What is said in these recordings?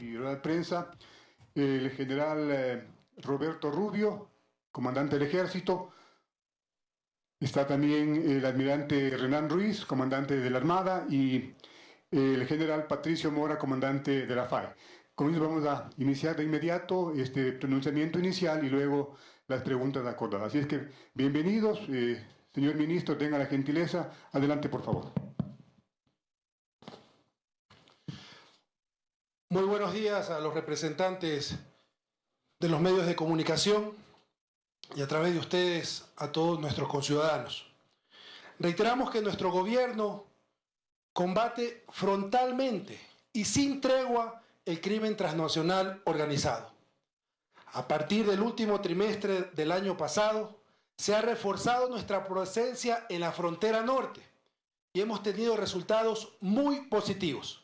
y rueda de prensa, el general eh, Roberto Rubio, comandante del ejército, está también el almirante Renan Ruiz, comandante de la Armada, y el general Patricio Mora, comandante de la FAE. Con eso vamos a iniciar de inmediato este pronunciamiento inicial y luego las preguntas acordadas. Así es que, bienvenidos, eh, señor ministro, tenga la gentileza. Adelante, por favor. Muy buenos días a los representantes de los medios de comunicación y a través de ustedes a todos nuestros conciudadanos. Reiteramos que nuestro gobierno combate frontalmente y sin tregua el crimen transnacional organizado. A partir del último trimestre del año pasado, se ha reforzado nuestra presencia en la frontera norte y hemos tenido resultados muy positivos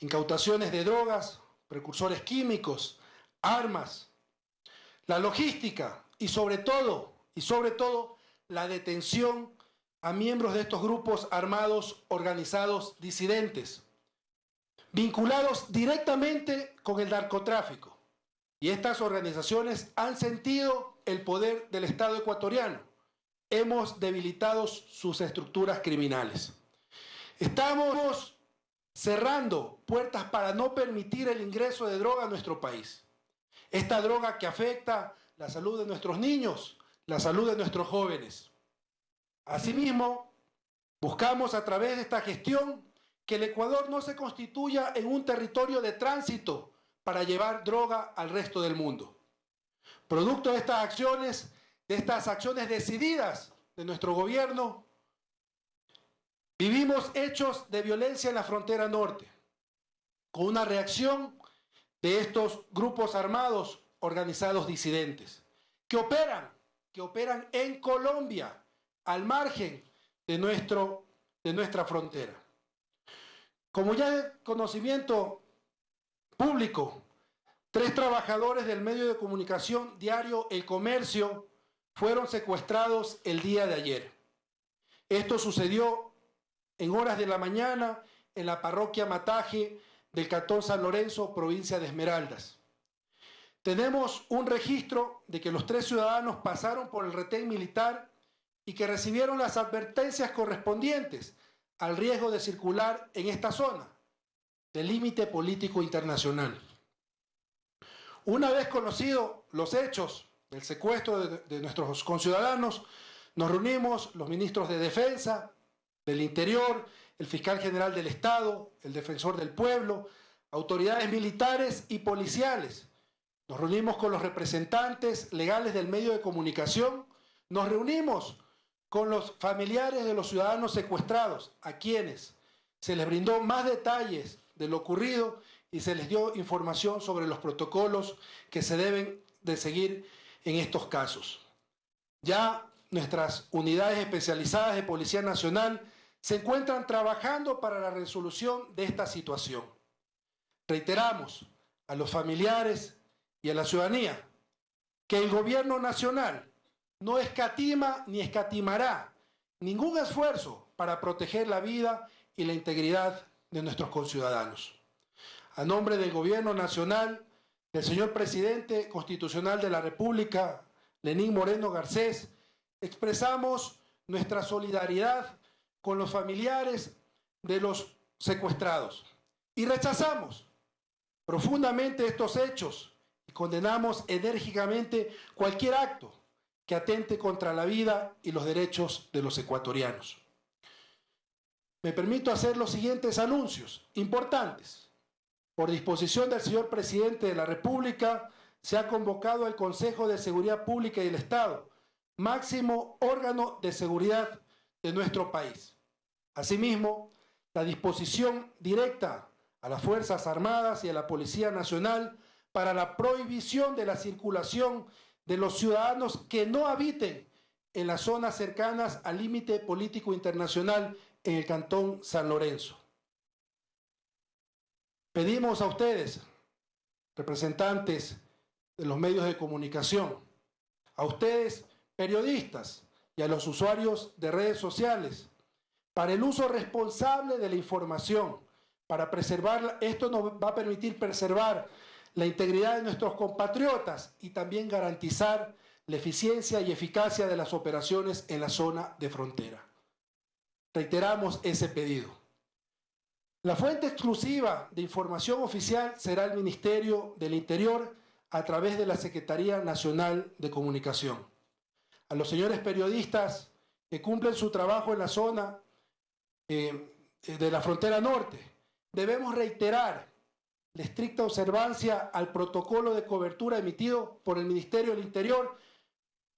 incautaciones de drogas, precursores químicos, armas, la logística y sobre todo, y sobre todo, la detención a miembros de estos grupos armados organizados disidentes, vinculados directamente con el narcotráfico. Y estas organizaciones han sentido el poder del Estado ecuatoriano. Hemos debilitado sus estructuras criminales. Estamos cerrando puertas para no permitir el ingreso de droga a nuestro país. Esta droga que afecta la salud de nuestros niños, la salud de nuestros jóvenes. Asimismo, buscamos a través de esta gestión que el Ecuador no se constituya en un territorio de tránsito para llevar droga al resto del mundo. Producto de estas acciones, de estas acciones decididas de nuestro gobierno, Hechos de violencia en la frontera norte, con una reacción de estos grupos armados organizados disidentes, que operan, que operan en Colombia, al margen de, nuestro, de nuestra frontera. Como ya es conocimiento público, tres trabajadores del medio de comunicación diario El Comercio fueron secuestrados el día de ayer. Esto sucedió en horas de la mañana en la parroquia Mataje del Cantón San Lorenzo, provincia de Esmeraldas. Tenemos un registro de que los tres ciudadanos pasaron por el retén militar y que recibieron las advertencias correspondientes al riesgo de circular en esta zona del límite político internacional. Una vez conocidos los hechos del secuestro de, de nuestros conciudadanos, nos reunimos los ministros de Defensa, del Interior, el fiscal general del Estado, el defensor del pueblo, autoridades militares y policiales. Nos reunimos con los representantes legales del medio de comunicación, nos reunimos con los familiares de los ciudadanos secuestrados, a quienes se les brindó más detalles de lo ocurrido y se les dio información sobre los protocolos que se deben de seguir en estos casos. Ya nuestras unidades especializadas de Policía Nacional se encuentran trabajando para la resolución de esta situación. Reiteramos a los familiares y a la ciudadanía que el gobierno nacional no escatima ni escatimará ningún esfuerzo para proteger la vida y la integridad de nuestros conciudadanos. A nombre del gobierno nacional, del señor presidente constitucional de la República, Lenín Moreno Garcés, expresamos nuestra solidaridad con los familiares de los secuestrados y rechazamos profundamente estos hechos y condenamos enérgicamente cualquier acto que atente contra la vida y los derechos de los ecuatorianos. Me permito hacer los siguientes anuncios importantes. Por disposición del señor presidente de la República, se ha convocado el Consejo de Seguridad Pública y del Estado máximo órgano de seguridad de nuestro país. Asimismo, la disposición directa a las Fuerzas Armadas y a la Policía Nacional para la prohibición de la circulación de los ciudadanos que no habiten en las zonas cercanas al límite político internacional en el Cantón San Lorenzo. Pedimos a ustedes, representantes de los medios de comunicación, a ustedes periodistas y a los usuarios de redes sociales para el uso responsable de la información, para preservar, esto nos va a permitir preservar la integridad de nuestros compatriotas y también garantizar la eficiencia y eficacia de las operaciones en la zona de frontera. Reiteramos ese pedido. La fuente exclusiva de información oficial será el Ministerio del Interior a través de la Secretaría Nacional de Comunicación. A los señores periodistas que cumplen su trabajo en la zona eh, de la frontera norte, debemos reiterar la estricta observancia al protocolo de cobertura emitido por el Ministerio del Interior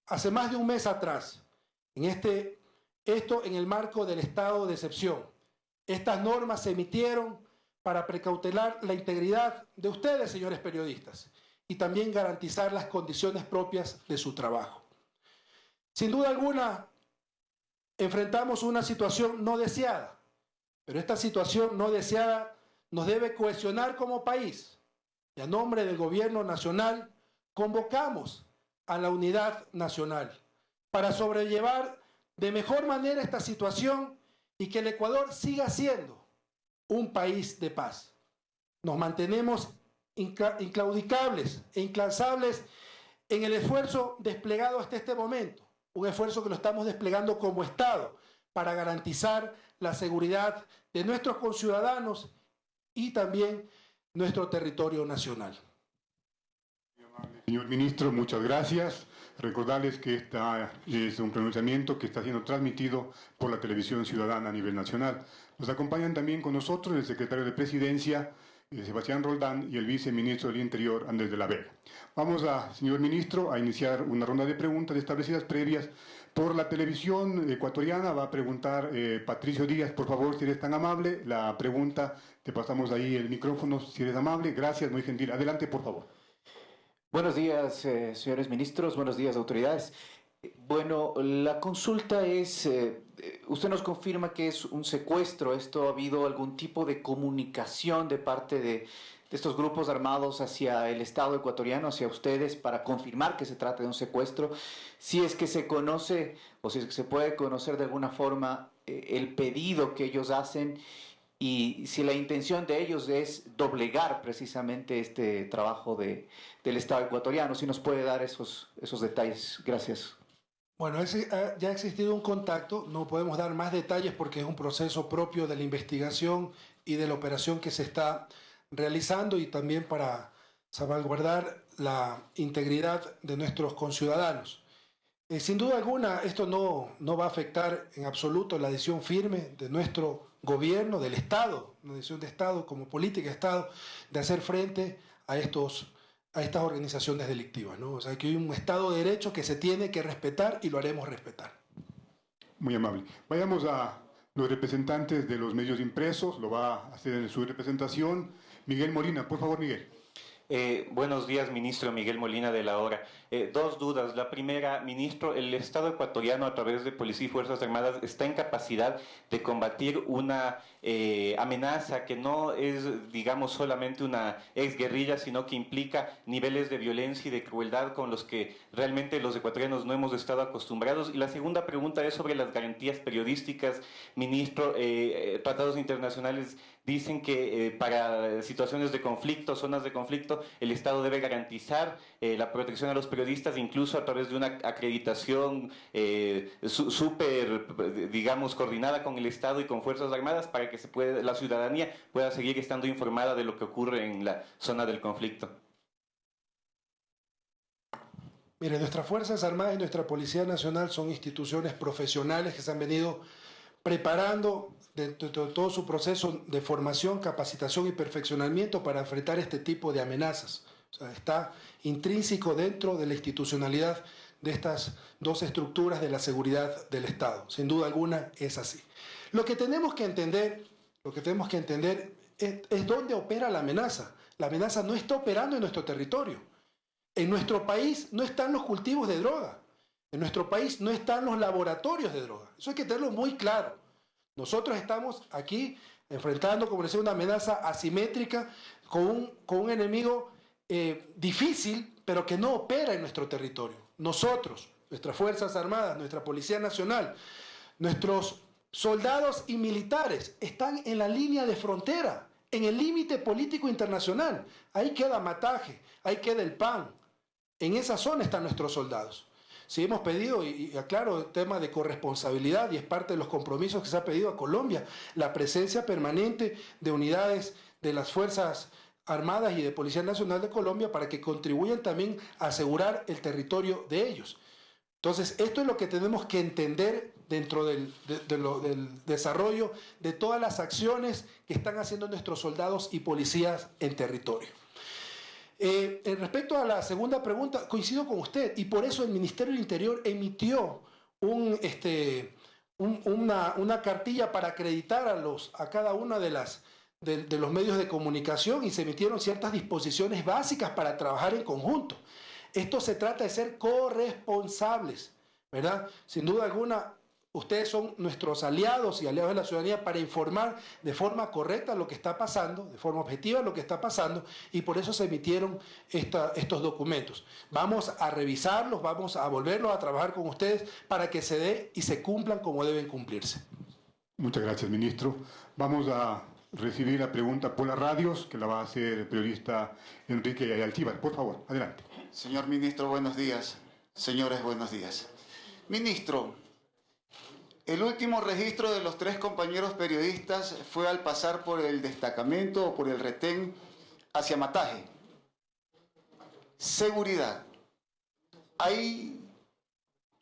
hace más de un mes atrás. En este, esto en el marco del estado de excepción. Estas normas se emitieron para precautelar la integridad de ustedes, señores periodistas, y también garantizar las condiciones propias de su trabajo. Sin duda alguna, enfrentamos una situación no deseada, pero esta situación no deseada nos debe cohesionar como país. Y a nombre del gobierno nacional, convocamos a la unidad nacional para sobrellevar de mejor manera esta situación y que el Ecuador siga siendo un país de paz. Nos mantenemos inclaudicables e inclansables en el esfuerzo desplegado hasta este momento, un esfuerzo que lo estamos desplegando como Estado para garantizar la seguridad de nuestros conciudadanos y también nuestro territorio nacional. Señor ministro, muchas gracias. Recordarles que este es un pronunciamiento que está siendo transmitido por la televisión ciudadana a nivel nacional. Nos acompañan también con nosotros el secretario de Presidencia, Sebastián Roldán, y el viceministro del Interior, Andrés de la Vega. Vamos, a, señor ministro, a iniciar una ronda de preguntas establecidas previas por la televisión ecuatoriana. Va a preguntar eh, Patricio Díaz, por favor, si eres tan amable. La pregunta, te pasamos ahí el micrófono, si eres amable. Gracias, muy gentil. Adelante, por favor. Buenos días, eh, señores ministros, buenos días, autoridades. Bueno, la consulta es, eh, usted nos confirma que es un secuestro, ¿esto ha habido algún tipo de comunicación de parte de, estos grupos armados hacia el Estado ecuatoriano, hacia ustedes, para confirmar que se trata de un secuestro? Si es que se conoce o si es que se puede conocer de alguna forma eh, el pedido que ellos hacen y si la intención de ellos es doblegar precisamente este trabajo de, del Estado ecuatoriano, si nos puede dar esos, esos detalles. Gracias. Bueno, ah, ya ha existido un contacto, no podemos dar más detalles porque es un proceso propio de la investigación y de la operación que se está realizando y también para salvaguardar la integridad de nuestros conciudadanos. Eh, sin duda alguna, esto no, no va a afectar en absoluto la decisión firme de nuestro gobierno, del Estado, una decisión de Estado como política de Estado, de hacer frente a, estos, a estas organizaciones delictivas. ¿no? O sea, que hay un Estado de Derecho que se tiene que respetar y lo haremos respetar. Muy amable. Vayamos a los representantes de los medios impresos, lo va a hacer en su representación. Miguel Molina, por favor, Miguel. Eh, buenos días, ministro Miguel Molina de la Hora. Eh, dos dudas. La primera, ministro, el Estado ecuatoriano a través de Policía y Fuerzas Armadas está en capacidad de combatir una eh, amenaza que no es, digamos, solamente una exguerrilla, sino que implica niveles de violencia y de crueldad con los que realmente los ecuatorianos no hemos estado acostumbrados. Y la segunda pregunta es sobre las garantías periodísticas. Ministro, tratados internacionales dicen que para situaciones de conflicto, zonas de conflicto, el Estado debe garantizar la protección a los periodistas incluso a través de una acreditación eh, súper, digamos, coordinada con el Estado y con Fuerzas Armadas para que se puede, la ciudadanía pueda seguir estando informada de lo que ocurre en la zona del conflicto. Mire, nuestras Fuerzas Armadas y nuestra Policía Nacional son instituciones profesionales que se han venido preparando dentro de todo su proceso de formación, capacitación y perfeccionamiento para enfrentar este tipo de amenazas. Está intrínseco dentro de la institucionalidad de estas dos estructuras de la seguridad del Estado. Sin duda alguna es así. Lo que tenemos que entender, lo que tenemos que entender es dónde opera la amenaza. La amenaza no está operando en nuestro territorio. En nuestro país no están los cultivos de droga. En nuestro país no están los laboratorios de droga. Eso hay que tenerlo muy claro. Nosotros estamos aquí enfrentando, como decía, una amenaza asimétrica con un, con un enemigo eh, difícil, pero que no opera en nuestro territorio. Nosotros, nuestras Fuerzas Armadas, nuestra Policía Nacional, nuestros soldados y militares están en la línea de frontera, en el límite político internacional. Ahí queda Mataje, ahí queda el PAN. En esa zona están nuestros soldados. Si hemos pedido, y, aclaro el tema de corresponsabilidad, y es parte de los compromisos que se ha pedido a Colombia, la presencia permanente de unidades de las Fuerzas Armadas y de Policía Nacional de Colombia para que contribuyan también a asegurar el territorio de ellos. Entonces, esto es lo que tenemos que entender dentro del, desarrollo de todas las acciones que están haciendo nuestros soldados y policías en territorio. Eh, respecto a la segunda pregunta, coincido con usted y por eso el Ministerio del Interior emitió este, una, cartilla para acreditar a cada una de, las, de, de los medios de comunicación y se emitieron ciertas disposiciones básicas para trabajar en conjunto. Esto se trata de ser corresponsables, ¿verdad? Sin duda alguna, Ustedes son nuestros aliados y aliados de la ciudadanía para informar de forma correcta lo que está pasando, de forma objetiva lo que está pasando, y por eso se emitieron estos documentos. Vamos a revisarlos, vamos a volverlos a trabajar con ustedes para que se dé y se cumplan como deben cumplirse. Muchas gracias, ministro. Vamos a recibir la pregunta por las radios, que la va a hacer el periodista Enrique Altívar. Por favor, adelante. Señor ministro, buenos días. Señores, buenos días. Ministro, el último registro de los tres compañeros periodistas fue al pasar por el destacamento o por el retén hacia Mataje. Seguridad. Hay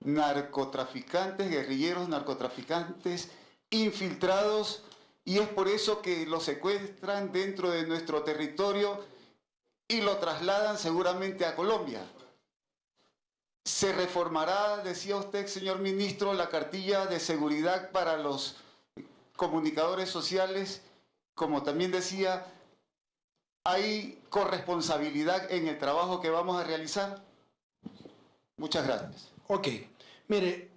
narcotraficantes, guerrilleros narcotraficantes infiltrados y es por eso que los secuestran dentro de nuestro territorio y lo trasladan seguramente a Colombia. Se reformará, decía usted, señor ministro, la cartilla de seguridad para los comunicadores sociales. Como también decía, ¿hay corresponsabilidad en el trabajo que vamos a realizar? Muchas gracias. Ok, mire,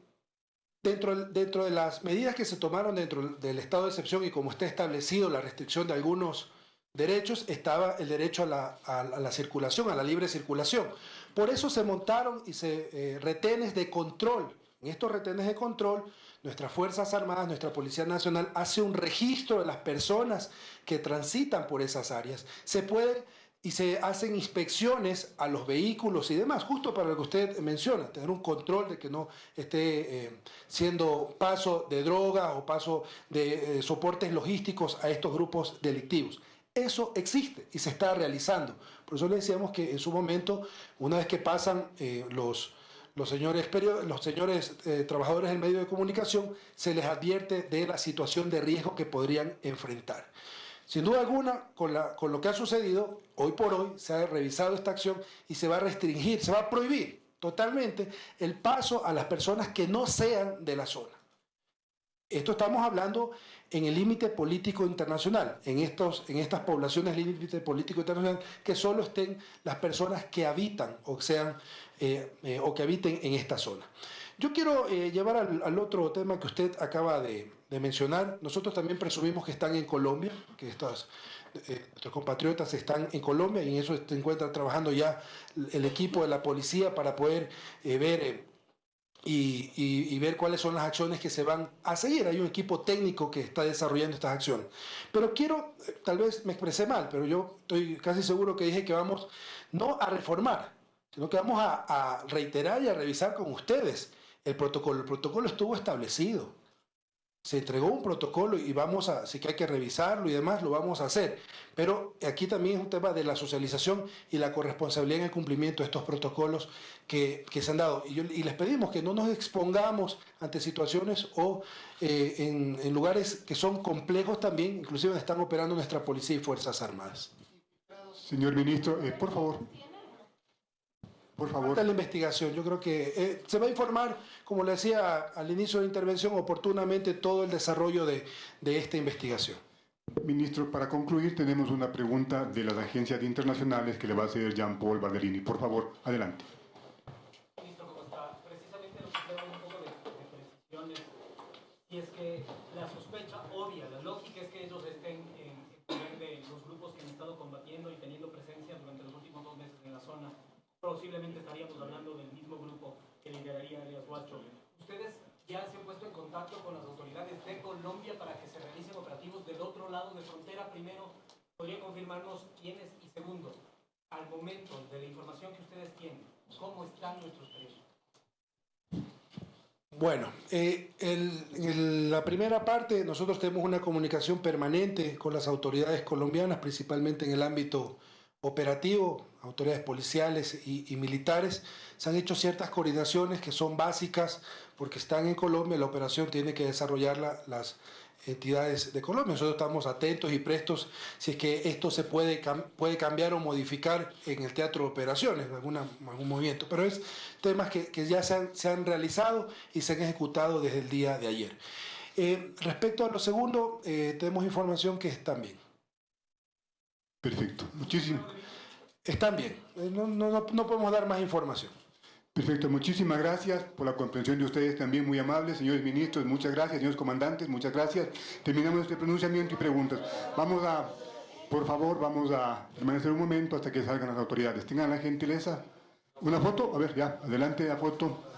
dentro, dentro de las medidas que se tomaron dentro del estado de excepción y como está establecido la restricción de algunos derechos, estaba el derecho a la, a la circulación, a la libre circulación. Por eso se montaron y se, eh, retenes de control. En estos retenes de control, nuestras Fuerzas Armadas, nuestra Policía Nacional hace un registro de las personas que transitan por esas áreas. Se puede y se hacen inspecciones a los vehículos y demás, justo para lo que usted menciona, tener un control de que no esté eh, siendo paso de droga o paso de eh, soportes logísticos a estos grupos delictivos. Eso existe y se está realizando. Por eso le decíamos que en su momento, una vez que pasan eh, los, señores, los señores eh, trabajadores del medio de comunicación, se les advierte de la situación de riesgo que podrían enfrentar. Sin duda alguna, con lo que ha sucedido, hoy por hoy se ha revisado esta acción y se va a restringir, se va a prohibir totalmente el paso a las personas que no sean de la zona. Esto estamos hablando en el límite político internacional, en, estos, en estas poblaciones límite político internacional, que solo estén las personas que habitan o, sean, eh, eh, o que habiten en esta zona. Yo quiero eh, llevar al, otro tema que usted acaba de, mencionar. Nosotros también presumimos que están en Colombia, que estos, nuestros compatriotas están en Colombia y en eso se encuentra trabajando ya el equipo de la policía para poder ver y, ver cuáles son las acciones que se van a seguir. Hay un equipo técnico que está desarrollando estas acciones. Pero quiero, eh, tal vez me expresé mal, pero yo estoy casi seguro que dije que vamos no a reformar, sino que vamos a, a reiterar y a revisar con ustedes el protocolo. El protocolo estuvo establecido se entregó un protocolo y vamos a, si que hay que revisarlo y demás, lo vamos a hacer. Pero aquí también es un tema de la socialización y la corresponsabilidad en el cumplimiento de estos protocolos que, se han dado. Y, les pedimos que no nos expongamos ante situaciones o eh, en, lugares que son complejos también, inclusive están operando nuestra policía y Fuerzas Armadas. Señor ministro, eh, por favor. Por favor. la investigación. Yo creo que eh, se va a informar, como le decía al inicio de la intervención, oportunamente todo el desarrollo de, de esta investigación. Ministro, para concluir, tenemos una pregunta de las agencias internacionales que le va a hacer Jean-Paul Barderini. Por favor, adelante. Ministro, ¿cómo está? Precisamente nos queda un poco de, de precisiones. Y es que la sospecha obvia, la lógica es que ellos estén en poder de los grupos que han estado combatiendo y teniendo presencia durante los últimos dos meses en la zona posiblemente estaríamos hablando del mismo grupo que lideraría Elias Huacho. ¿Ustedes ya se han puesto en contacto con las autoridades de Colombia para que se realicen operativos del otro lado de frontera, primero ¿podría confirmarnos quiénes? Y segundo, al momento de la información que ustedes tienen, ¿cómo están nuestros presos? Bueno, eh, el- en la primera parte nosotros tenemos una comunicación permanente con las autoridades colombianas, principalmente en el ámbito operativo, autoridades policiales y, militares. Se han hecho ciertas coordinaciones que son básicas porque están en Colombia, la operación tiene que desarrollarla las entidades de Colombia. Nosotros estamos atentos y prestos si es que esto se puede, puede cambiar o modificar en el teatro de operaciones, alguna, algún movimiento. Pero es temas que, ya se han, realizado y se han ejecutado desde el día de ayer. Eh, respecto a lo segundo, eh, tenemos información que están bien. Perfecto. Muchísimo. Están bien. Eh, no, no, no podemos dar más información. Perfecto, muchísimas gracias por la comprensión de ustedes también, muy amables, señores ministros, muchas gracias, señores comandantes, muchas gracias. Terminamos este pronunciamiento y preguntas. Vamos a, por favor, vamos a permanecer un momento hasta que salgan las autoridades. Tengan la gentileza. ¿Una foto? A ver, ya, adelante la foto.